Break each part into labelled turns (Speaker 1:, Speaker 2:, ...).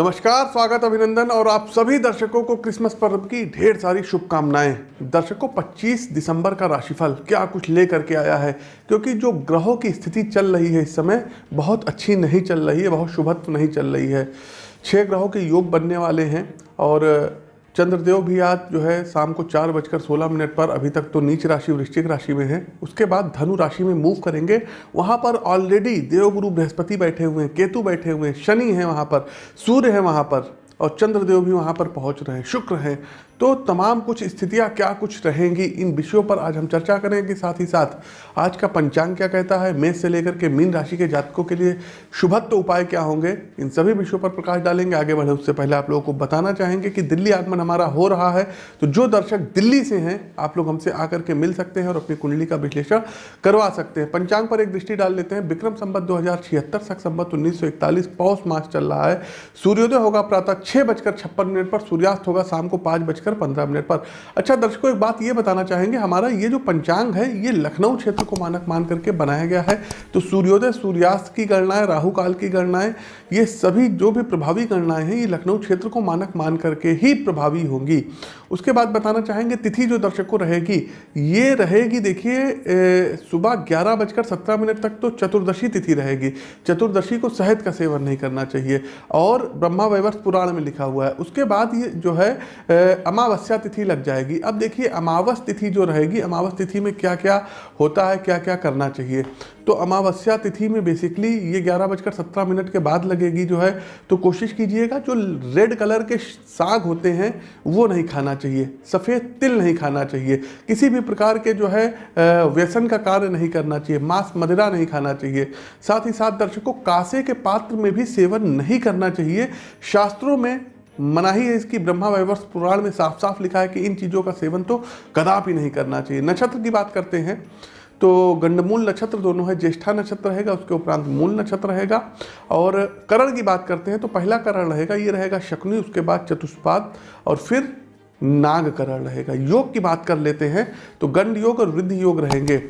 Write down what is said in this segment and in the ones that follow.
Speaker 1: नमस्कार, स्वागत अभिनंदन और आप सभी दर्शकों को क्रिसमस पर्व की ढेर सारी शुभकामनाएँ। दर्शकों 25 दिसंबर का राशिफल क्या कुछ लेकर के आया है? क्योंकि जो ग्रहों की स्थिति चल रही है इस समय, बहुत अच्छी नहीं चल रही है, बहुत शुभत्व नहीं चल रही है। छह ग्रहों के योग बनने वाले हैं और चंद्रदेव भी आज जो है शाम को चार बजकर सोलह मिनट पर अभी तक तो नीच राशि, वृश्चिक राशि में है। उसके बाद धनु राशि में मूव करेंगे। वहाँ पर ऑलरेडी देवगुरु बृहस्पति बैठे हुए हैं, केतु बैठे हुए हैं, शनि है वहाँ पर, सूर्य है वहाँ पर और चंद्रदेव भी वहाँ पर पहुँच रहे हैं, शुक्र हैं। तो तमाम कुछ स्थितियाँ क्या कुछ रहेंगी, इन विषयों पर आज हम चर्चा करेंगे। साथ ही साथ, आज का पंचांग क्या कहता है? मेष से लेकर के मीन राशि के जातकों के लिए शुभत्व उपाय क्या होंगे? इन सभी विषयों पर प्रकाश डालेंगे। आगे बढ़े उससे पहले आप लोगों को बताना चाहेंगे कि दिल्ली आगमन हमारा हो रहा है। तो जो दर्शक दिल्ली से हैं, आप लोग हमसे आकर के मिल सकते हैं और अपनी कुंडली का विश्लेषण करवा सकते हैं। पंचांग पर एक दृष्टि डाल लेते हैं। विक्रम संबत दो हज़ार छिहत्तर सख उन्नीस सौ इकतालीस, पौष मास चल रहा है। सूर्योदय होगा प्रातः छः बजकर छप्पन मिनट पर, सूर्यास्त होगा शाम को पाँच बजकर पंद्रह मिनट पर। अच्छा दर्शकों, एक बात ये बताना चाहेंगे, हमारा ये जो पंचांग है, ये लखनऊ क्षेत्र को मानक मान करके बनाया गया है। तो सूर्योदय, सूर्यास्त की गणनाएँ, राहु काल की गणनाएँ, ये सभी जो भी प्रभावी गणनाएँ हैं, ये लखनऊ क्षेत्र को मानक मान करके ही प्रभावी होंगी। उसके बाद बताना चाहेंगे, तिथि जो दर्शक को रहेगी, ये रहेगी, देखिए सुबह ग्यारह बजकर सत्रह मिनट तक तो चतुर्दशी तिथि रहेगी। चतुर्दशी को शहद का सेवन नहीं करना चाहिए। और ब्रह्मा वैवर्ष पुराण में लिखा हुआ है। उसके बाद ये जो है अमावस्या तिथि लग जाएगी। अब देखिए, अमावस तिथि जो रहेगी, अमावस तिथि में क्या क्या होता है क्या क्या करना चाहिए? तो अमावस्या तिथि में बेसिकली ये ग्यारह बजकर सत्रह मिनट के बाद लगेगी जो है तो कोशिश कीजिएगा, जो रेड कलर के साग होते हैं, वो नहीं खाना चाहिए। सफ़ेद तिल नहीं खाना चाहिए। किसी भी प्रकार के जो है व्यसन का कार्य नहीं करना चाहिए। मांस मदिरा नहीं खाना चाहिए। साथ ही साथ दर्शकों, कासे के पात्र में भी सेवन नहीं करना चाहिए। शास्त्रों में मनाही है इसकी ब्रह्मा वैवर्ष पुराण में साफ़ साफ़ लिखा है कि इन चीज़ों का सेवन तो कदापि नहीं करना चाहिए। नक्षत्र की बात करते हैं तो गंडमूल नक्षत्र दोनों है, ज्येष्ठा नक्षत्र रहेगा, उसके उपरांत मूल नक्षत्र रहेगा। और करण की बात करते हैं तो पहला करण रहेगा, ये रहेगा शकुनी, उसके बाद चतुष्पाद और फिर नाग करण रहेगा। योग की बात कर लेते हैं तो गंड योग और वृद्धि योग रहेंगे।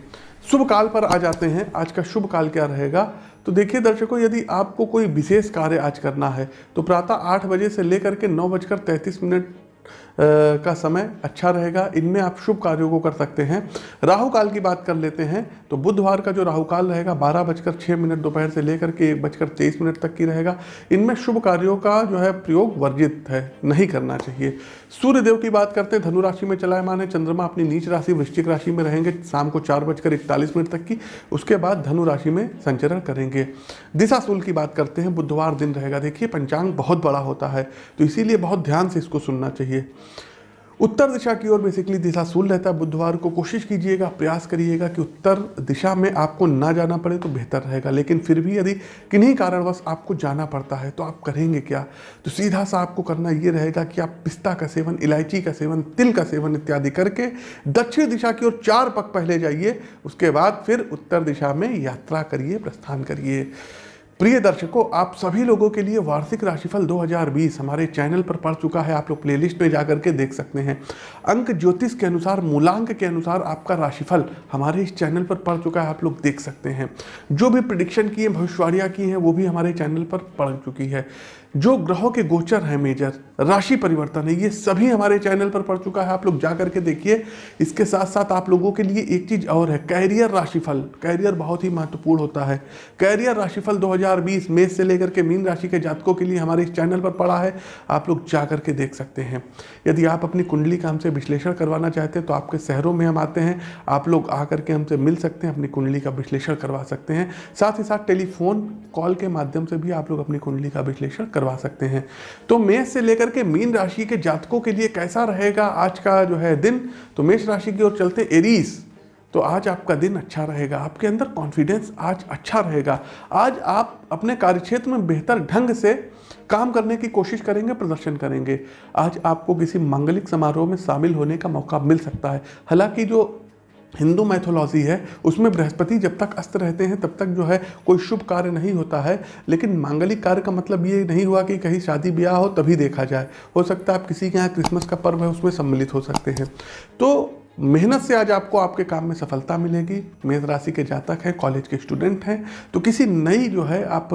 Speaker 1: शुभ काल पर आ जाते हैं, आज का शुभ काल क्या रहेगा? तो देखिए दर्शकों, यदि आपको कोई विशेष कार्य आज करना है तो प्रातः आठ बजे से लेकर के नौ बजकर तैंतीस मिनट का समय अच्छा रहेगा। इनमें आप शुभ कार्यों को कर सकते हैं। राहु काल की बात कर लेते हैं तो बुधवार का जो राहु काल रहेगा, बारह बजकर छः मिनट दोपहर से लेकर के एक बजकर तेईस मिनट तक की रहेगा। इनमें शुभ कार्यों का जो है प्रयोग वर्जित है, नहीं करना चाहिए। सूर्य देव की बात करते हैं धनु राशि में चलायमान है, चंद्रमा अपनी नीच राशि, वृश्चिक राशि में रहेंगे, शाम को चार बजकर इकतालीस मिनट तक की, उसके बाद धनु राशि में संचरण करेंगे। दिशा सूल की बात करते हैं, बुधवार दिन रहेगा, देखिए, पंचांग बहुत बड़ा होता है तो इसीलिए बहुत ध्यान से इसको सुनना चाहिए। उत्तर दिशा की ओर बेसिकली दिशा सूल रहता है। बुधवार को कोशिश कीजिएगा, प्रयास करिएगा कि उत्तर दिशा में आपको ना जाना पड़े तो बेहतर रहेगा। लेकिन फिर भी यदि किन्हीं कारणवश आपको जाना पड़ता है तो आप करेंगे क्या? तो सीधा सा आपको करना ये रहेगा कि आप पिस्ता का सेवन, इलायची का सेवन, तिल का सेवन इत्यादि करके दक्षिण दिशा की ओर चार पक पहले जाइए। उसके बाद फिर उत्तर दिशा में यात्रा करिए, प्रस्थान करिए। प्रिय दर्शकों, आप सभी लोगों के लिए वार्षिक राशिफल 2020 हमारे चैनल पर पड़ चुका है। आप लोग प्लेलिस्ट में जाकर के देख सकते हैं। अंक ज्योतिष के अनुसार, मूलांक के अनुसार आपका राशिफल हमारे इस चैनल पर पड़ चुका है। आप लोग देख सकते हैं। जो भी प्रिडिक्शन की है भविष्यवाणियाँ की हैं, वो भी हमारे चैनल पर पड़ चुकी है। जो ग्रहों के गोचर हैं मेजर, राशि परिवर्तन है। ये सभी हमारे चैनल पर पड़ चुका है, आप लोग जा करके देखिए। इसके साथ साथ आप लोगों के लिए एक चीज़ और है, कैरियर राशिफल। कैरियर बहुत ही महत्वपूर्ण होता है। कैरियर राशिफल 2020 मेष से लेकर के मीन राशि के जातकों के लिए हमारे इस चैनल पर पड़ा है। आप लोग जा करके देख सकते हैं। यदि आप अपनी कुंडली का हमसे विश्लेषण करवाना चाहते हैं तो आपके शहरों में हम आते हैं। आप लोग आ करके हमसे मिल सकते हैं, अपनी कुंडली का विश्लेषण करवा सकते हैं। साथ ही साथ टेलीफोन कॉल के माध्यम से भी आप लोग अपनी कुंडली का विश्लेषण करवा सकते हैं। तो मेष से लेकर के मीन राशि के जातकों के लिए कैसा रहेगा आज का जो है दिन? तो मेष राशि की ओर चलते एरीज तो आज आपका दिन अच्छा रहेगा, आपके अंदर कॉन्फिडेंस आज अच्छा रहेगा। आज आप अपने कार्यक्षेत्र में बेहतर ढंग से काम करने की कोशिश करेंगे, प्रदर्शन करेंगे। आज आपको किसी मांगलिक समारोह में शामिल होने का मौका मिल सकता है। हालाँकि जो हिंदू मैथोलॉजी है, उसमें बृहस्पति जब तक अस्त रहते हैं, तब तक जो है कोई शुभ कार्य नहीं होता है, लेकिन मांगलिक कार्य का मतलब ये नहीं हुआ कि कहीं शादी ब्याह हो तभी देखा जाए। हो सकता है आप किसी के यहाँ क्रिसमस का पर्व है, उसमें सम्मिलित हो सकते हैं। तो मेहनत से आज आपको आपके काम में सफलता मिलेगी। मेष राशि के जातक हैं, कॉलेज के स्टूडेंट हैं तो किसी नई जो है आप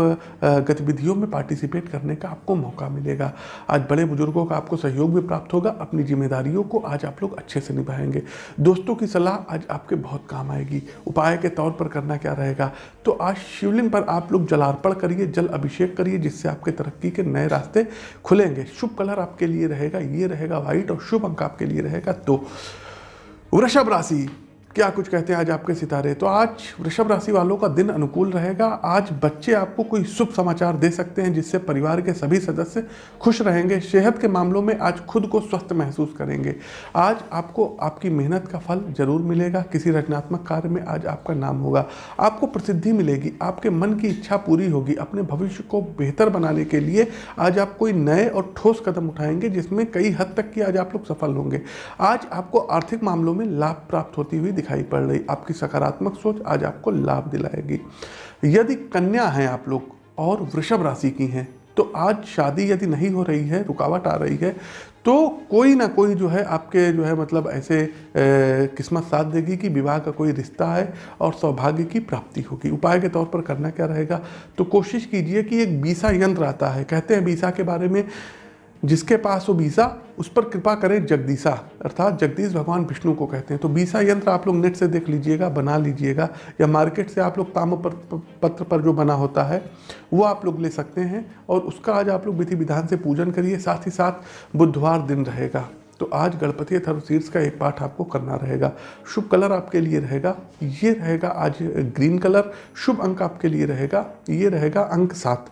Speaker 1: गतिविधियों में पार्टिसिपेट करने का आपको मौका मिलेगा। आज बड़े बुज़ुर्गों का आपको सहयोग भी प्राप्त होगा, अपनी जिम्मेदारियों को आज आप लोग अच्छे से निभाएँगे। दोस्तों की सलाह आज आपके बहुत काम आएगी। उपाय के तौर पर करना क्या रहेगा? तो आज शिवलिंग पर आप लोग जलार्पण करिए, जल अभिषेक करिए, जिससे आपके तरक्की के नए रास्ते खुलेंगे। शुभ कलर आपके लिए रहेगा, ये रहेगा व्हाइट और शुभ अंक आपके लिए रहेगा तो वृषभ राशि क्या कुछ कहते हैं आज आपके सितारे? तो आज वृषभ राशि वालों का दिन अनुकूल रहेगा। आज बच्चे आपको कोई शुभ समाचार दे सकते हैं, जिससे परिवार के सभी सदस्य खुश रहेंगे। सेहत के मामलों में आज खुद को स्वस्थ महसूस करेंगे। आज आपको आपकी मेहनत का फल ज़रूर मिलेगा। किसी रचनात्मक कार्य में आज आपका नाम होगा। आपको प्रसिद्धि मिलेगी। आपके मन की इच्छा पूरी होगी। अपने भविष्य को बेहतर बनाने के लिए आज आप कोई नए और ठोस कदम उठाएँगे, जिसमें कई हद तक की आज आप लोग सफल होंगे। आज आपको आर्थिक मामलों में लाभ प्राप्त होती हुई दिखाई पड़ रही। आपकी सकारात्मक सोच आज आपको लाभ दिलाएगी। यदि कन्या हैं आप लोग और वृषभ राशि की हैं तो आज शादी यदि नहीं हो रही है, रुकावट आ रही है तो कोई ना कोई जो है आपके जो है मतलब ऐसे किस्मत साथ देगी कि विवाह का कोई रिश्ता है और सौभाग्य की प्राप्ति होगी। उपाय के तौर पर करना क्या रहेगा? तो कोशिश कीजिए कि एक बीसा यंत्र आता है। कहते हैं बीसा के बारे में, जिसके पास वो बीसा उस पर कृपा करें जगदीशा, अर्थात जगदीश भगवान विष्णु को कहते हैं। तो बीसा यंत्र आप लोग नेट से देख लीजिएगा, बना लीजिएगा, या मार्केट से आप लोग ताम पत्र पर जो बना होता है, वो आप लोग ले सकते हैं, और उसका आज आप लोग विधि विधान से पूजन करिए, साथ ही साथ बुधवार दिन रहेगा। तो आज गणपति शीर्ष का एक पाठ आपको करना रहेगा। शुभ कलर आपके लिए रहेगा, ये रहेगा आज ग्रीन कलर, शुभ अंक आपके लिए रहेगा, ये रहेगा अंक सात।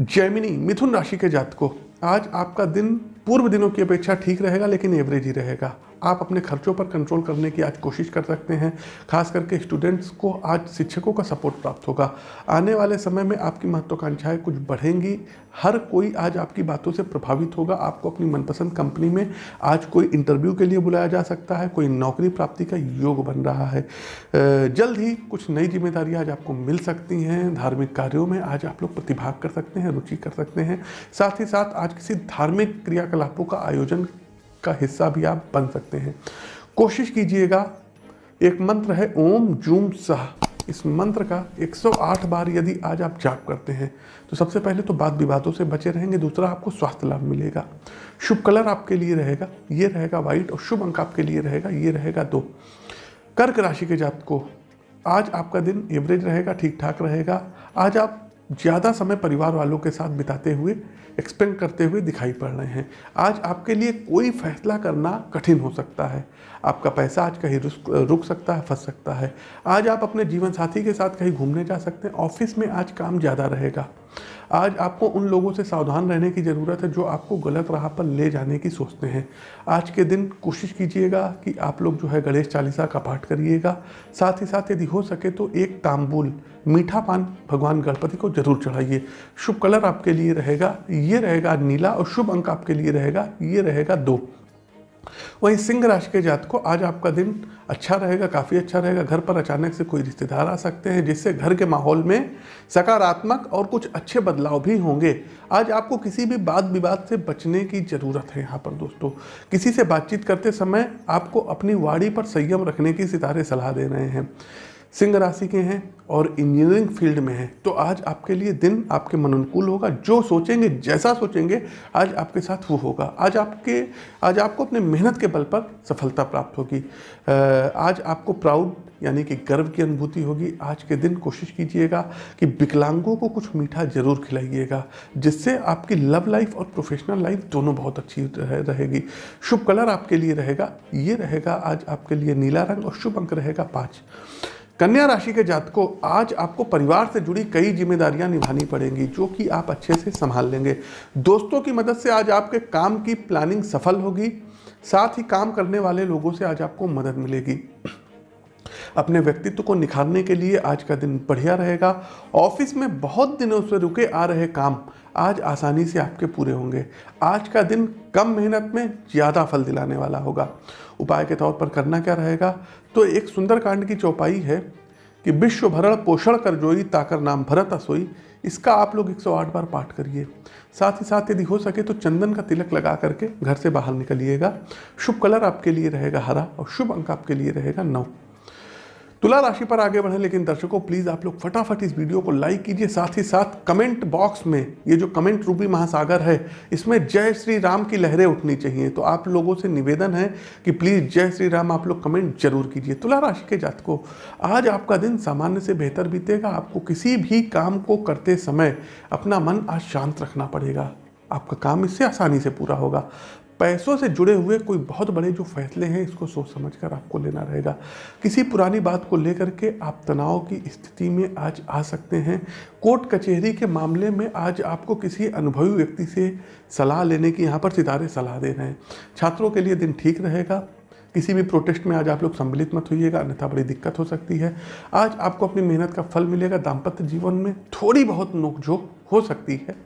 Speaker 1: जैमिनी, मिथुन राशि के जात को आज आपका दिन पूर्व दिनों की अपेक्षा ठीक रहेगा लेकिन एवरेज ही रहेगा। आप अपने खर्चों पर कंट्रोल करने की आज कोशिश कर सकते हैं। खास करके स्टूडेंट्स को आज शिक्षकों का सपोर्ट प्राप्त होगा। आने वाले समय में आपकी महत्वाकांक्षाएँ कुछ बढ़ेंगी। हर कोई आज आपकी बातों से प्रभावित होगा। आपको अपनी मनपसंद कंपनी में आज कोई इंटरव्यू के लिए बुलाया जा सकता है। कोई नौकरी प्राप्ति का योग बन रहा है। जल्द ही कुछ नई जिम्मेदारियाँ आज आपको मिल सकती हैं। धार्मिक कार्यों में आज आप लोग प्रतिभाग कर सकते हैं, रुचि कर सकते हैं। साथ ही साथ आज किसी धार्मिक क्रियाकलापों का आयोजन का हिस्सा भी आप बन सकते हैं। कोशिश कीजिएगा, एक मंत्र है, ओम जूम सह। इस मंत्र का 108 बार यदि आज आप जाप करते हैं तो सबसे पहले तो बात विवादों से बचे रहेंगे, दूसरा आपको स्वास्थ्य लाभ मिलेगा। शुभ कलर आपके लिए रहेगा, ये रहेगा व्हाइट, और शुभ अंक आपके लिए रहेगा, ये रहेगा दो। कर्क राशि के जात को आज आपका दिन एवरेज रहेगा, ठीक ठाक रहेगा। आज आप ज़्यादा समय परिवार वालों के साथ बिताते हुए एक्सपेंड करते हुए दिखाई पड़ रहे हैं। आज आपके लिए कोई फैसला करना कठिन हो सकता है। आपका पैसा आज कहीं रुक सकता है, फंस सकता है। आज आप अपने जीवन साथी के साथ कहीं घूमने जा सकते हैं। ऑफ़िस में आज काम ज़्यादा रहेगा। आज आपको उन लोगों से सावधान रहने की ज़रूरत है जो आपको गलत राह पर ले जाने की सोचते हैं। आज के दिन कोशिश कीजिएगा कि आप लोग जो है गणेश चालीसा का पाठ करिएगा। साथ ही साथ यदि हो सके तो एक तांबुल, मीठा पान भगवान गणपति को ज़रूर चढ़ाइए। शुभ कलर आपके लिए रहेगा, ये रहेगा नीला और शुभ अंक आपके लिए रहेगा, ये रहेगा दो। वहीं सिंह राशि के जात को आज आपका दिन अच्छा रहेगा, काफ़ी अच्छा रहेगा। घर पर अचानक से कोई रिश्तेदार आ सकते हैं, जिससे घर के माहौल में सकारात्मक और कुछ अच्छे बदलाव भी होंगे। आज आपको किसी भी बात विवाद से बचने की ज़रूरत है यहाँ पर दोस्तों। किसी से बातचीत करते समय आपको अपनी वाड़ी पर संयम रखने की सितारे सलाह दे रहे हैं। सिंह राशि के हैं और इंजीनियरिंग फ़ील्ड में हैं। तो आज आपके लिए दिन आपके मन अनुकूल होगा, जो सोचेंगे, जैसा सोचेंगे, आज आपके साथ वो होगा। आज आपके, आज आपको अपने मेहनत के बल पर सफलता प्राप्त होगी। आज आपको प्राउड यानी कि गर्व की अनुभूति होगी। आज के दिन कोशिश कीजिएगा कि विकलांगों को कुछ मीठा ज़रूर खिलाइएगा, जिससे आपकी लव लाइफ और प्रोफेशनल लाइफ दोनों बहुत अच्छी रहेगी। शुभ कलर आपके लिए रहेगा, ये रहेगा आज आपके लिए नीला रंग और शुभ अंक रहेगा पाँच। कन्या राशि के जातकों, आज आपको परिवार से जुड़ी कई जिम्मेदारियाँ निभानी पड़ेंगी, जो कि आप अच्छे से संभाल लेंगे। दोस्तों की मदद से आज आपके काम की प्लानिंग सफल होगी, साथ ही काम करने वाले लोगों से आज आपको मदद मिलेगी। अपने व्यक्तित्व को निखारने के लिए आज का दिन बढ़िया रहेगा। ऑफ़िस में बहुत दिनों से रुके आ रहे काम आज आसानी से आपके पूरे होंगे। आज का दिन कम मेहनत में ज़्यादा फल दिलाने वाला होगा। उपाय के तौर पर करना क्या रहेगा? तो एक सुंदरकांड की चौपाई है कि विश्व भरण पोषण कर जोई ताकर नाम भरत असोई। इसका आप लोग 108 बार पाठ करिए। साथ ही साथ यदि हो सके तो चंदन का तिलक लगा करके घर से बाहर निकलिएगा। शुभ कलर आपके लिए रहेगा हरा और शुभ अंक आपके लिए रहेगा नौ। तुला राशि पर आगे बढ़े, लेकिन दर्शकों प्लीज़ आप लोग फटाफट इस वीडियो को लाइक कीजिए, साथ ही साथ कमेंट बॉक्स में, ये जो कमेंट रूपी महासागर है, इसमें जय श्री राम की लहरें उठनी चाहिए। तो आप लोगों से निवेदन है कि प्लीज़ जय श्री राम आप लोग कमेंट ज़रूर कीजिए। तुला राशि के जातकों, आज आपका दिन सामान्य से बेहतर बीतेगा। आपको किसी भी काम को करते समय अपना मन आज शांत रखना पड़ेगा। आपका काम इससे आसानी से पूरा होगा। पैसों से जुड़े हुए कोई बहुत बड़े जो फैसले हैं, इसको सोच समझ कर आपको लेना रहेगा। किसी पुरानी बात को लेकर के आप तनाव की स्थिति में आज आ सकते हैं। कोर्ट कचहरी के मामले में आज आपको किसी अनुभवी व्यक्ति से सलाह लेने की, यहाँ पर सितारे सलाह दे रहे हैं। छात्रों के लिए दिन ठीक रहेगा। किसी भी प्रोटेस्ट में आज आप लोग सम्मिलित मत होइएगा, अन्यथा बड़ी दिक्कत हो सकती है। आज आपको अपनी मेहनत का फल मिलेगा, दाम्पत्य जीवन में थोड़ी बहुत नोकझोंक हो सकती है।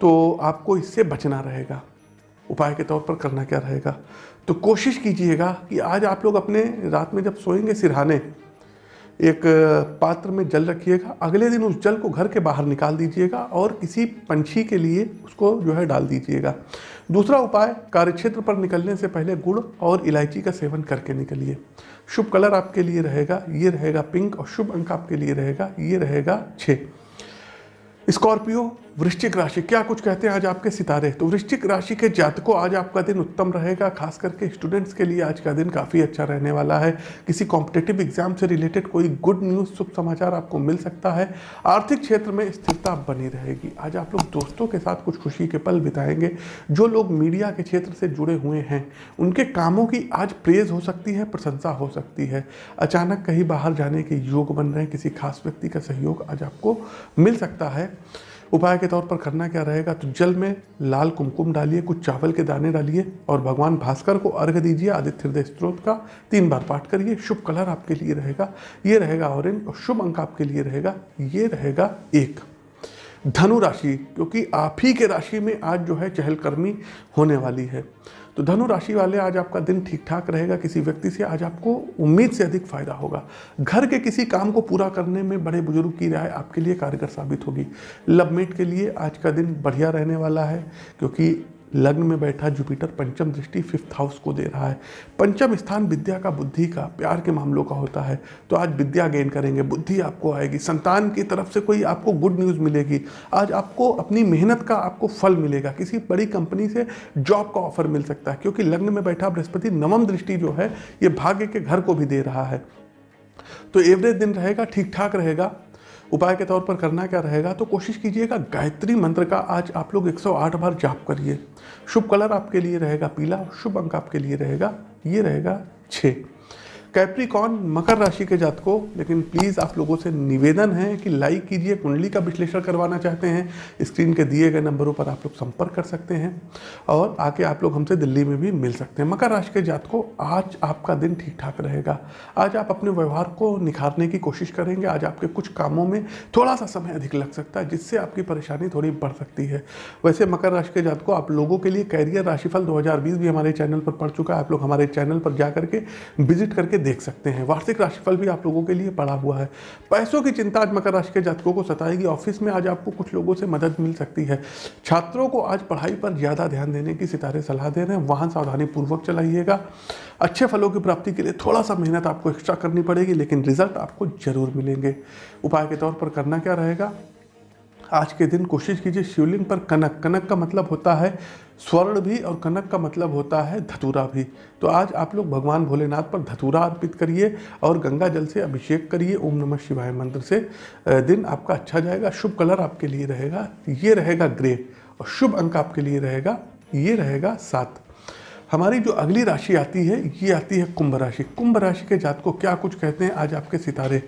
Speaker 1: तो आपको इससे बचना रहेगा। उपाय के तौर पर करना क्या रहेगा? तो कोशिश कीजिएगा कि आज आप लोग अपने रात में जब सोएँगे सिरहाने, एक पात्र में जल रखिएगा, अगले दिन उस जल को घर के बाहर निकाल दीजिएगा और किसी पंछी के लिए उसको जो है डाल दीजिएगा। दूसरा उपाय, कार्यक्षेत्र पर निकलने से पहले गुड़ और इलायची का सेवन करके निकलिए। शुभ कलर आपके लिए रहेगा, ये रहेगा पिंक और शुभ अंक आपके लिए रहेगा, ये रहेगा छः स्कॉर्पियो वृश्चिक राशि, क्या कुछ कहते हैं आज आपके सितारे? तो वृश्चिक राशि के जातकों, आज आपका दिन उत्तम रहेगा, खास करके स्टूडेंट्स के लिए आज का दिन काफ़ी अच्छा रहने वाला है। किसी कॉम्पिटेटिव एग्ज़ाम से रिलेटेड कोई गुड न्यूज़ शुभ समाचार आपको मिल सकता है। आर्थिक क्षेत्र में स्थिरता बनी रहेगी। आज आप लोग दोस्तों के साथ कुछ खुशी के पल बिताएँगे। जो लोग मीडिया के क्षेत्र से जुड़े हुए हैं, उनके कामों की आज प्रेज हो सकती है, प्रशंसा हो सकती है। अचानक कहीं बाहर जाने के योग बन रहे हैं, किसी खास व्यक्ति का सहयोग आज आपको मिल सकता है। उपाय के तौर पर करना क्या रहेगा? तो जल में लाल कुमकुम डालिए, कुछ चावल के दाने डालिए और भगवान भास्कर को अर्घ दीजिए, आदित्य हृदय स्त्रोत का तीन बार पाठ करिए। शुभ कलर आपके लिए रहेगा, ये रहेगा ऑरेंज और शुभ अंक आपके लिए रहेगा, ये रहेगा एक। धनु राशि, क्योंकि आप ही के राशि में आज जो है चहलकर्मी होने वाली है। तो धनु राशि वाले आज आपका दिन ठीक ठाक रहेगा, किसी व्यक्ति से आज आपको उम्मीद से अधिक फ़ायदा होगा। घर के किसी काम को पूरा करने में बड़े बुज़ुर्ग की राय आपके लिए कारगर साबित होगी। लवमेट के लिए आज का दिन बढ़िया रहने वाला है, क्योंकि लग्न में बैठा जुपिटर पंचम दृष्टि फिफ्थ हाउस को दे रहा है। पंचम स्थान विद्या का बुद्धि का, प्यार के मामलों का होता है। तो आज विद्या गेन करेंगे, बुद्धि आपको आएगी। संतान की तरफ़ से कोई आपको गुड न्यूज़ मिलेगी। आज आपको अपनी मेहनत का आपको फल मिलेगा। किसी बड़ी कंपनी से जॉब का ऑफ़र मिल सकता है। क्योंकि लग्न में बैठा बृहस्पति नवम दृष्टि जो है, ये भाग्य के घर को भी दे रहा है। तो एवरेज दिन रहेगा, ठीक ठाक रहेगा। उपाय के तौर पर करना क्या रहेगा तो कोशिश कीजिएगा, गायत्री मंत्र का आज आप लोग 108 बार जाप करिए। शुभ कलर आपके लिए रहेगा पीला, शुभ अंक आपके लिए रहेगा, ये रहेगा छः कैप्रिकॉन मकर राशि के जात को लेकिन प्लीज़ आप लोगों से निवेदन है कि लाइक कीजिए, कुंडली का विश्लेषण करवाना चाहते हैं। स्क्रीन के दिए गए नंबरों पर आप लोग संपर्क कर सकते हैं और आके आप लोग हमसे दिल्ली में भी मिल सकते हैं। मकर राशि के जात को आज आपका दिन ठीक ठाक रहेगा। आज आप अपने व्यवहार को निखारने की कोशिश करेंगे। आज आपके कुछ कामों में थोड़ा सा समय अधिक लग सकता है, जिससे आपकी परेशानी थोड़ी बढ़ सकती है। वैसे मकर राशि के जात को आप लोगों के लिए कैरियर राशिफल दो हज़ार बीस भी हमारे चैनल पर पड़ चुका है। आप लोग हमारे चैनल पर जा करके विज़िट करके देख सकते हैं। वार्षिक राशिफल भी आप लोगों के लिए पड़ा हुआ है। पैसों की चिंता आज मकर राशि के जातकों को सताएगी। ऑफ़िस में आज आपको कुछ लोगों से मदद मिल सकती है। छात्रों को आज पढ़ाई पर ज़्यादा ध्यान देने की सितारे सलाह दे रहे हैं। वाहन सावधानी पूर्वक चलाइएगा। अच्छे फलों की प्राप्ति के लिए थोड़ा सा मेहनत आपको एक्स्ट्रा करनी पड़ेगी, लेकिन रिज़ल्ट आपको ज़रूर मिलेंगे। उपाय के तौर पर करना क्या रहेगा? आज के दिन कोशिश कीजिए शिवलिंग पर कनक। कनक का मतलब होता है स्वर्ण भी और कनक का मतलब होता है धतूरा भी। तो आज आप लोग भगवान भोलेनाथ पर धतूरा अर्पित करिए और गंगा जल से अभिषेक करिए ओम नमः शिवाय मंत्र से। दिन आपका अच्छा जाएगा, शुभ कलर आपके लिए रहेगा, ये रहेगा ग्रे और शुभ अंक आपके लिए रहेगा, ये रहेगा सात। हमारी जो अगली राशि आती है, ये आती है कुंभ राशि। कुंभ राशि के जात को क्या कुछ कहते हैं? आज आपके सितारे।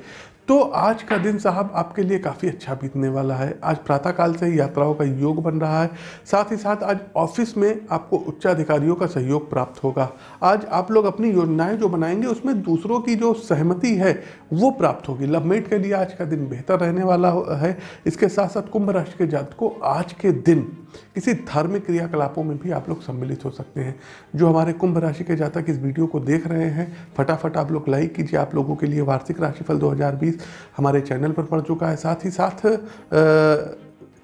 Speaker 1: तो आज का दिन साहब आपके लिए काफ़ी अच्छा बीतने वाला है। आज प्रातःकाल से ही यात्राओं का योग बन रहा है। साथ ही साथ आज ऑफ़िस में आपको उच्चाधिकारियों का सहयोग प्राप्त होगा। आज आप लोग अपनी योजनाएँ जो बनाएँगे, उसमें दूसरों की जो सहमति है, वो प्राप्त होगी। लवमेट के लिए आज का दिन बेहतर रहने वाला है इसके साथ साथ कुंभ राशि के जात को आज के दिन किसी धार्मिक क्रियाकलापों में भी आप लोग सम्मिलित हो सकते हैं। जो हमारे कुंभ राशि के जातक इस वीडियो को देख रहे हैं, फटाफट आप लोग लाइक कीजिए आप लोगों के लिए वार्षिक राशिफल 2020 हमारे चैनल पर पड़ चुका है। साथ ही साथ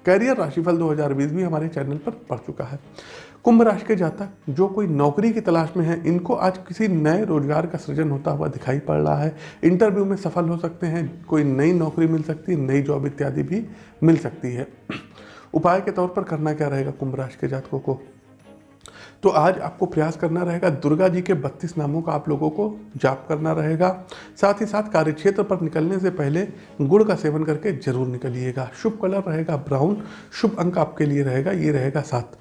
Speaker 1: कैरियर राशिफल 2020 भी हमारे चैनल पर पड़ चुका है। कुंभ राशि के जातक, जो कोई नौकरी की तलाश में है, इनको आज किसी नए रोज़गार का सृजन होता हुआ दिखाई पड़ रहा है। इंटरव्यू में सफल हो सकते हैं, कोई नई नौकरी मिल सकती है नई जॉब इत्यादि भी मिल सकती है। उपाय के तौर पर करना क्या रहेगा कुंभ राशि के जातकों को? तो आज आपको प्रयास करना रहेगा, दुर्गा जी के बत्तीस नामों का आप लोगों को जाप करना रहेगा। साथ ही साथ कार्यक्षेत्र पर निकलने से पहले गुड़ का सेवन करके ज़रूर निकलिएगा। शुभ कलर रहेगा ब्राउन, शुभ अंक आपके लिए रहेगा, ये रहेगा सात।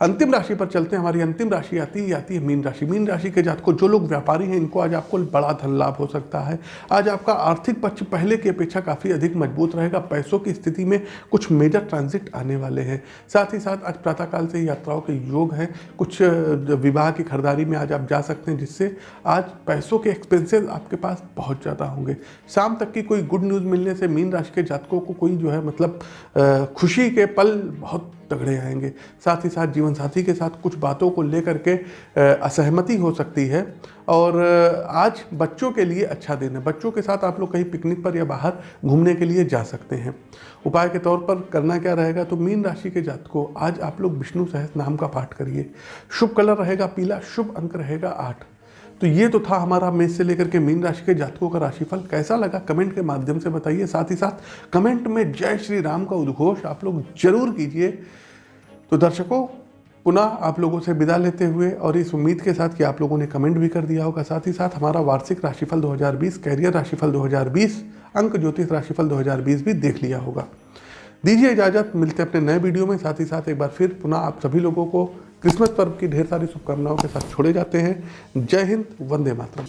Speaker 1: अंतिम राशि पर चलते हैं। हमारी अंतिम राशि आती है आती है, मीन राशि। मीन राशि के जात को जो लोग व्यापारी हैं, इनको आज आपको बड़ा धन लाभ हो सकता है। आज आपका आर्थिक पक्ष पहले की अपेक्षा काफ़ी अधिक मज़बूत रहेगा। पैसों की स्थिति में कुछ मेजर ट्रांजिट आने वाले हैं। साथ ही साथ आज प्रातःकाल से यात्राओं के योग हैं। कुछ विवाह की खरीदारी में आज आप जा सकते हैं, जिससे आज पैसों के एक्सपेंसेस आपके पास बहुत ज़्यादा होंगे। शाम तक की कोई गुड न्यूज़ मिलने से मीन राशि के जातकों को कोई जो है मतलब खुशी के पल बहुत तगड़े आएँगे। साथ ही साथ जीवन साथी के साथ कुछ बातों को लेकर के असहमति हो सकती है। और आज बच्चों के लिए अच्छा दिन है। बच्चों के साथ आप लोग कहीं पिकनिक पर या बाहर घूमने के लिए जा सकते हैं। उपाय के तौर पर करना क्या रहेगा? तो मीन राशि के जात को आज आप लोग विष्णु सहस नाम का पाठ करिए। शुभ कलर रहेगा पीला, शुभ अंक रहेगा आठ। तो ये तो था हमारा मेष से लेकर के मीन राशि के जातकों का राशिफल। कैसा लगा? कमेंट के माध्यम से बताइए। साथ ही साथ कमेंट में जय श्री राम का उद्घोष आप लोग ज़रूर कीजिए। तो दर्शकों, पुनः आप लोगों से विदा लेते हुए और इस उम्मीद के साथ कि आप लोगों ने कमेंट भी कर दिया होगा। साथ ही साथ हमारा वार्षिक राशिफल 2020 कैरियर राशिफल 2020 अंक ज्योतिष राशिफल 2020 भी देख लिया होगा। दीजिए इजाज़त, मिलते अपने नए वीडियो में। साथ ही साथ एक बार फिर पुनः आप सभी लोगों को क्रिसमस पर्व की ढेर सारी शुभकामनाओं के साथ छोड़े जाते हैं। जय हिंद, वंदे मातरम।